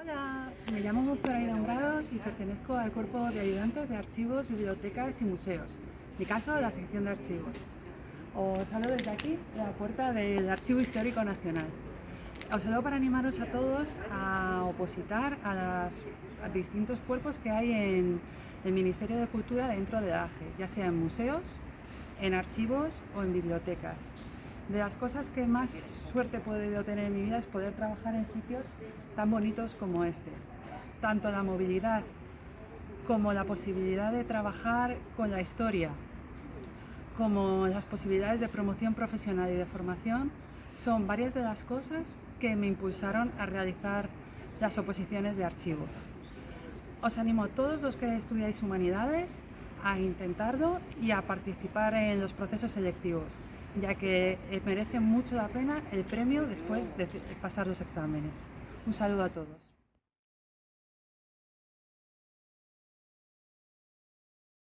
Hola, me llamo Zoraida Umbrados y pertenezco al cuerpo de ayudantes de archivos, bibliotecas y museos. Mi caso, la sección de archivos. Os hablo desde aquí, de la puerta del Archivo Histórico Nacional. Os hablo para animaros a todos a opositar a los distintos cuerpos que hay en el Ministerio de Cultura dentro de AGE, ya sea en museos, en archivos o en bibliotecas. De las cosas que más suerte he podido tener en mi vida es poder trabajar en sitios tan bonitos como este. Tanto la movilidad como la posibilidad de trabajar con la historia, como las posibilidades de promoción profesional y de formación, son varias de las cosas que me impulsaron a realizar las oposiciones de archivo. Os animo a todos los que estudiáis humanidades a intentarlo y a participar en los procesos selectivos ya que eh, merece mucho la pena el premio después de pasar los exámenes. Un saludo a todos.